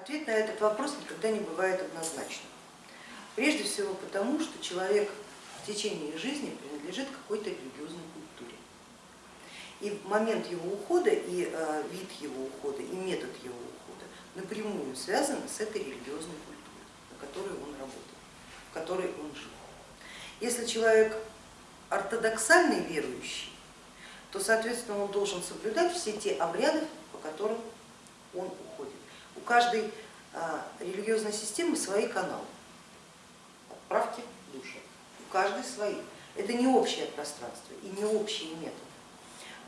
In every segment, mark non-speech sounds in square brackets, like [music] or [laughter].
Ответ на этот вопрос никогда не бывает однозначным. Прежде всего потому, что человек в течение жизни принадлежит какой-то религиозной культуре. И момент его ухода, и э, вид его ухода, и метод его ухода напрямую связаны с этой религиозной культурой, на которой он работает, в которой он жил. Если человек ортодоксальный верующий, то, соответственно, он должен соблюдать все те обряды, по которым он уходит. У каждой а, религиозной системы свои каналы, отправки души, у каждой свои. Это не общее пространство и не общие методы.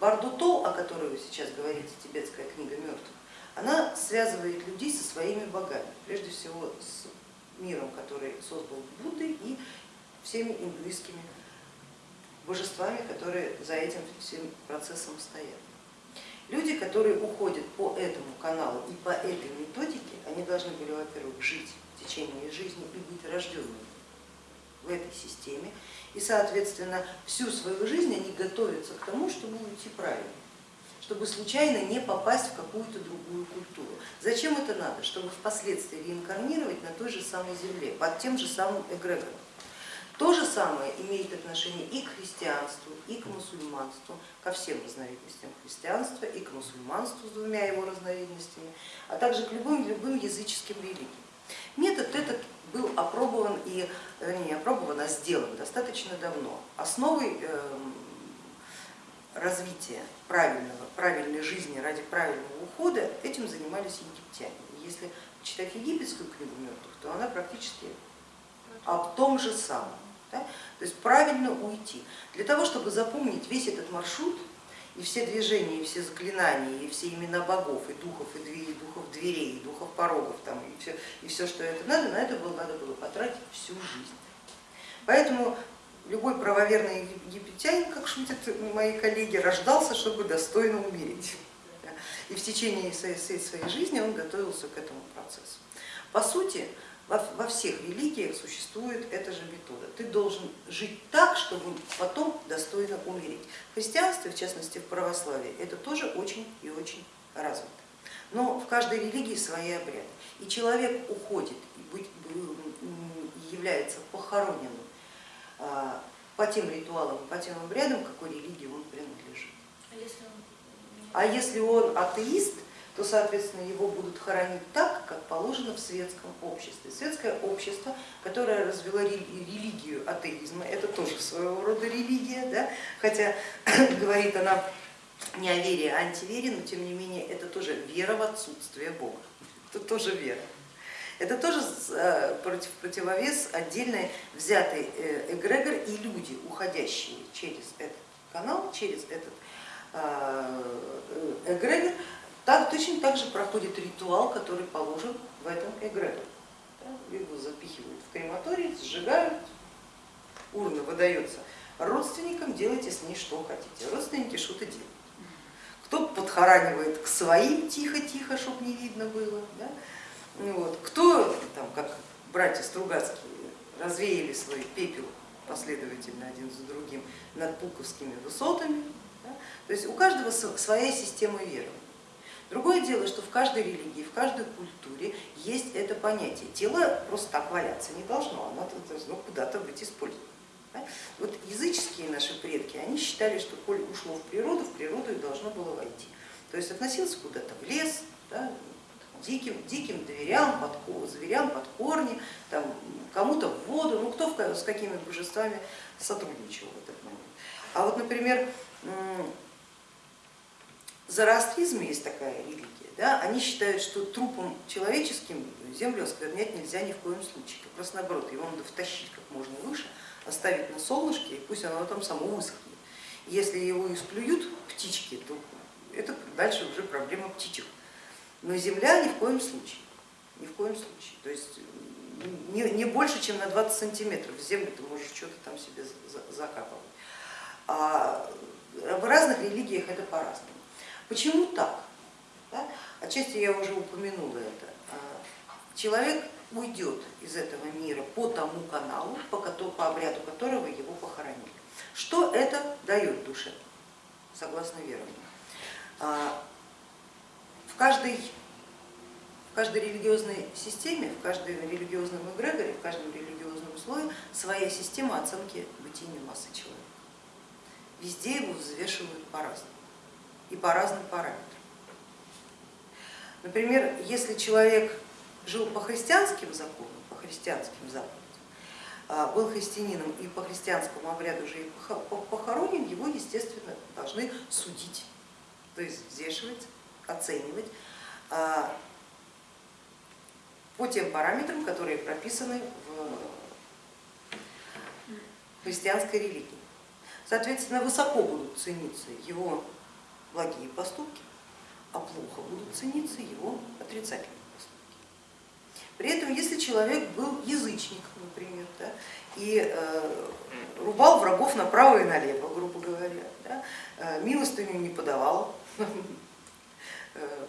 Бардуто, о которой вы сейчас говорите, тибетская книга мертвых, она связывает людей со своими богами, прежде всего с миром, который создал Будды и всеми индуистскими божествами, которые за этим всем процессом стоят. Люди, которые уходят по этому каналу и по этой методике, они должны были, во-первых, жить в течение жизни и быть рожденными в этой системе. И, соответственно, всю свою жизнь они готовятся к тому, чтобы уйти правильно, чтобы случайно не попасть в какую-то другую культуру. Зачем это надо? Чтобы впоследствии реинкарнировать на той же самой земле, под тем же самым эгрегором. То же самое имеет отношение и к христианству, и к мусульманству, ко всем разновидностям христианства, и к мусульманству с двумя его разновидностями, а также к любым, любым языческим религиям. Метод этот был опробован и не опробован, а сделан достаточно давно. Основой эм, развития правильного, правильной жизни ради правильного ухода этим занимались египтяне. Если читать египетскую книгу мертвых, то она практически об том же самом. Да? То есть правильно уйти. Для того, чтобы запомнить весь этот маршрут, и все движения, и все заклинания, и все имена богов, и духов, и, дверей, и духов дверей, и духов порогов, там, и, все, и все, что это надо, на это было, надо было потратить всю жизнь. Поэтому любой правоверный египтянин, как шутят мои коллеги, рождался, чтобы достойно умереть. И в течение своей жизни он готовился к этому процессу. По сути, во всех религиях существует эта же метода. Ты должен жить так, чтобы потом достойно умереть. В христианстве, в частности в православии, это тоже очень и очень развито. Но в каждой религии свои обряды. И человек уходит и является похороненным а, по тем ритуалам, по тем обрядам, какой религии он принадлежит. А если он а атеист, то, соответственно, его будут хоронить так, как положено в светском обществе. Светское общество, которое развело религию атеизма, это тоже своего рода религия, да? хотя [coughs] говорит она не о вере, а антивере, но тем не менее это тоже вера в отсутствие Бога, это тоже вера. Это тоже э, против, противовес отдельный взятый э, эгрегор и люди, уходящие через этот канал, через этот э, эгрегор, так, точно так же проходит ритуал, который положен в этом эгрегоре. Его запихивают в крематорий, сжигают, урна выдается родственникам, делайте с ней что хотите. Родственники что-то делают. Кто подхоранивает к своим тихо-тихо, чтобы не видно было. Да? Вот. Кто, там, как братья Стругацкие, развеяли свой пепел последовательно один за другим над Пуковскими высотами. Да? То есть у каждого своя система веры. Другое дело, что в каждой религии, в каждой культуре есть это понятие. Тело просто так валяться не должно, оно должно куда-то быть использовано. Вот языческие наши предки, они считали, что коль ушло в природу, в природу и должно было войти. То есть относился куда-то в лес, да, диким, диким дверям, под, зверям под корни, кому-то в воду, ну кто с какими божествами сотрудничал в этот момент. А вот, например, зороастризме есть такая религия, да, они считают, что трупом человеческим землю осквернять нельзя ни в коем случае. Как раз наоборот, его надо втащить как можно выше, оставить на солнышке, и пусть оно там само высохнет. Если его исплюют птички, то это дальше уже проблема птичек. Но земля ни в коем случае, ни в коем случае. То есть не, не больше, чем на 20 сантиметров в землю ты можешь что-то там себе закапывать. А в разных религиях это по-разному. Почему так? Да? Отчасти я уже упомянула это. А, человек уйдет из этого мира по тому каналу, по, обряду которого его похоронили. Что это дает душе, согласно верованию? А, в каждой, в каждой религиозной системе, в каждом религиозном эгрегоре, в каждом религиозном слое своя система оценки бытийной массы человека. Везде его взвешивают по-разному и по разным параметрам. Например, если человек жил по христианским законам, по христианским заповедям, а, был христианином и по христианскому обряду уже и похоронен, его, естественно, должны судить, то есть взвешивать, оценивать а, по тем параметрам, которые прописаны в христианской религии. Соответственно, высоко будут цениться его благие поступки, а плохо будут цениться его отрицательные при этом, если человек был язычник, например, да, и э, рубал врагов направо и налево, грубо говоря, да, э, милостыню не подавал, [laughs] э,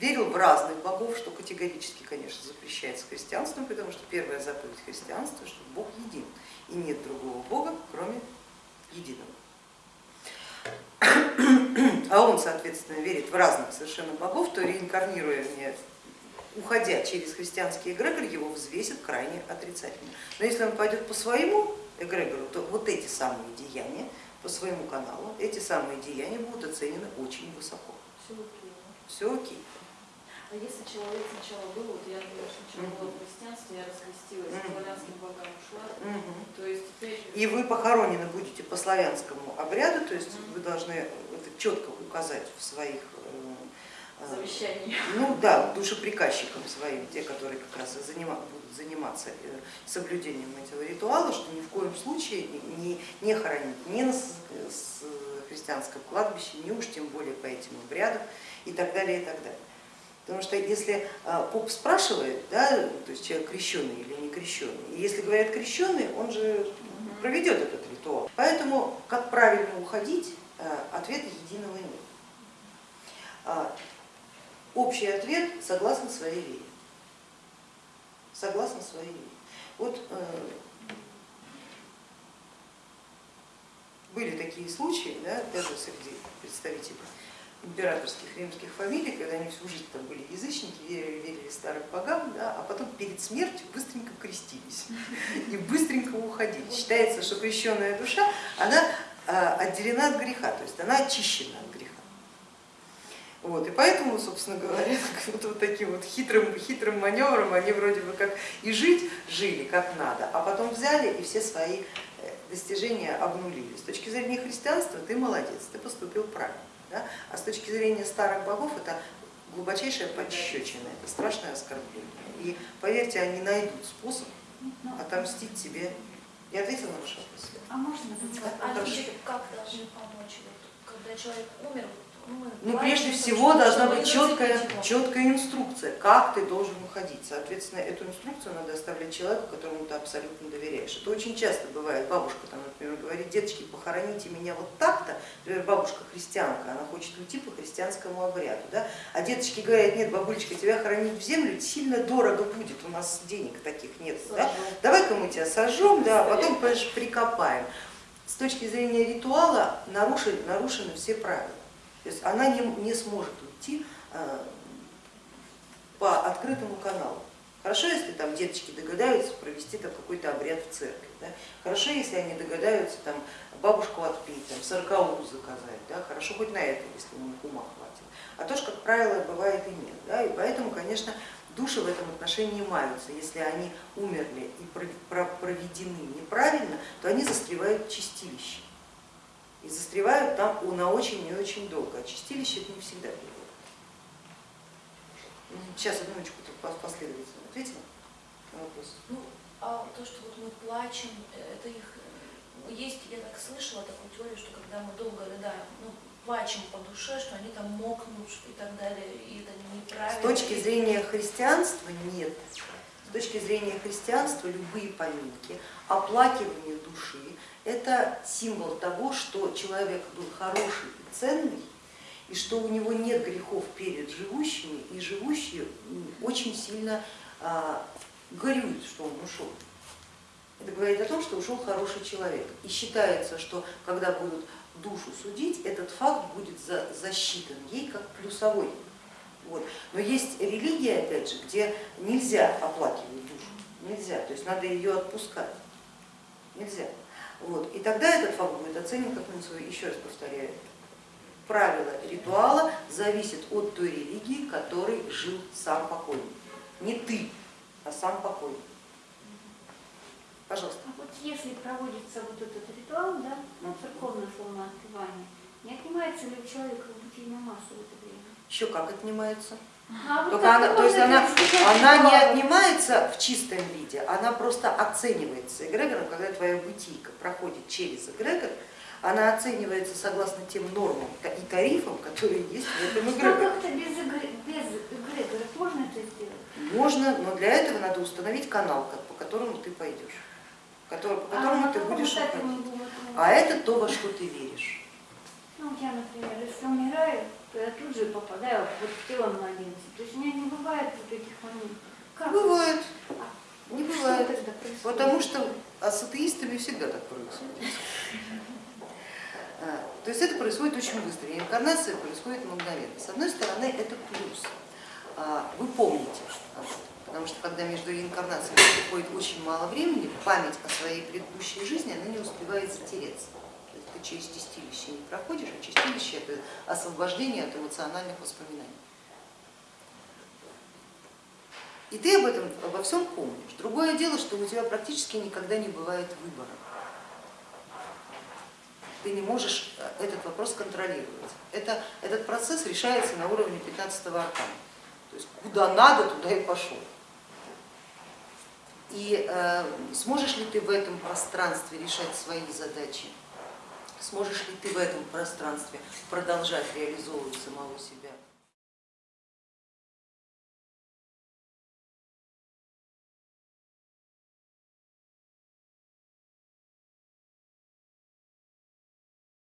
верил в разных богов, что категорически, конечно, запрещается христианством, потому что первая заповедь христианства, что Бог един, и нет другого Бога, кроме единого. А он, соответственно, верит в разных совершенно богов, то реинкарнируя уходя через христианский эгрегор, его взвесят крайне отрицательно. Но если он пойдет по своему эгрегору, то вот эти самые деяния, по своему каналу, эти самые деяния будут оценены очень высоко. Все окей. Все окей. А если человек сначала был, вот я, например, сначала была в христианстве, я раскрестилась, к славянским богам ушла, то есть теперь... И вы похоронены будете по славянскому обряду, то есть вы должны это четко указать в своих завещание. Ну да, душеприказчикам своим, те, которые как раз и занима, будут заниматься э, соблюдением этого ритуала, что ни в коем случае не, не хоронить ни на христианском кладбище, ни уж тем более по этим обрядам и так далее, и так далее. Потому что если а, поп спрашивает, да, то есть человек крещенный или не крещенный, и если говорят крещенный, он же проведет этот ритуал. Поэтому как правильно уходить, э, ответа единого нет. А, Общий ответ согласно своей вере. Согласно своей вере. Вот э, были такие случаи, да, даже среди представителей императорских римских фамилий, когда они всю жизнь там были язычники, верили, верили старым богам, да, а потом перед смертью быстренько крестились [laughs] и быстренько уходили. Считается, что крещенная душа, она э, отделена от греха, то есть она очищена от греха. Вот, и поэтому, собственно говоря, [laughs] вот, вот таким вот хитрым, хитрым маневром они вроде бы как и жить жили как надо, а потом взяли и все свои достижения обнулили. С точки зрения христианства ты молодец, ты поступил правильно, да? а с точки зрения старых богов это глубочайшая подщечина, это страшное оскорбление. И поверьте, они найдут способ отомстить тебе. Я ответила на ваш вопрос? А можно а как должны помочь, когда человек умер, ну, прежде всего должна быть четкая, четкая инструкция, как ты должен уходить. Соответственно, эту инструкцию надо оставлять человеку, которому ты абсолютно доверяешь. Это очень часто бывает. Бабушка, там, например, говорит, деточки, похороните меня вот так-то. Например, бабушка христианка, она хочет уйти по христианскому обряду. Да? А деточки говорят, нет, бабулечка, тебя хоронить в землю сильно дорого будет, у нас денег таких нет. Да? Давай-ка мы тебя сожжем, да, а потом прикопаем. С точки зрения ритуала нарушены, нарушены все правила. То есть она не, сможет уйти э, по открытому каналу. Хорошо, если там деточки догадаются провести какой-то обряд в церкви. Да? Хорошо, если они догадаются там бабушку отпить, там сороковую заказать. Да? Хорошо хоть на это, если у них ума хватит. А то, что, как правило, бывает и нет. Да? И поэтому, конечно, души в этом отношении маются. Если они умерли и проведены неправильно, то они застревают в чистилище и застревают там на очень и очень долго. А чистилище это не всегда бывает. Сейчас одну минуточку последовательно ответила на вопрос. Ну, а то, что вот мы плачем, э, это их э, есть, я так слышала такую теорию, что когда мы долго рыдаем, ну, плачем по душе, что они там мокнут и так далее, и это неправильно. С точки зрения христианства нет. Точки зрения христианства любые поминки, оплакивание души, это символ того, что человек был хороший и ценный, и что у него нет грехов перед живущими, и живущие очень сильно а, горюют, что он ушел. Это говорит о том, что ушел хороший человек. И считается, что когда будут душу судить, этот факт будет засчитан ей как плюсовой Вот. Но есть религия, опять же, где нельзя оплакивать душу, нельзя, то есть надо ее отпускать, нельзя. Вот. И тогда этот факт будет оценен как минусовой, еще раз повторяю, правило ритуала зависит от той религии, которой жил сам покойник. Не ты, а сам покойник. Пожалуйста. А вот если проводится вот этот ритуал, да, ну, церковное словно отпевание, не отнимается ли у человека бытийная масса в это время? Еще как отнимается. А Только она, то есть она, она не отнимается в чистом виде, она просто оценивается эгрегором, когда твоя бытийка проходит через эгрегор, она оценивается согласно тем нормам и тарифам, которые есть в этом А эгрегоре. как-то без, без эгрегора можно это сделать? Можно, но для этого надо установить канал, по которому ты пойдешь, по А которому на ты будешь уходить. А это то, во что ты веришь. Ну, я, например, если умираю, то я тут же попадаю вот в тело младенца. То есть у меня не бывает вот этих моментов. Как? Бывает, А не что бывает. тогда происходит? Потому что а с атеистами всегда так происходит. А, То есть это происходит очень быстро, реинкарнация происходит мгновенно. С одной стороны, это плюс. А, Вы помните, об этом, потому что когда между реинкарнациями проходит очень мало времени, память о своей предыдущей жизни она не успевает затереться. Через чистилище не проходишь, а чистилище это освобождение от эмоциональных воспоминаний. И ты об этом обо всем помнишь. Другое дело, что у тебя практически никогда не бывает выбора. Ты не можешь э, этот вопрос контролировать. Это, этот процесс решается на уровне 15 аркана. То есть куда надо, туда и пошел. И э, сможешь ли ты в этом пространстве решать свои задачи? Сможешь ли ты в этом пространстве продолжать реализовывать самого себя?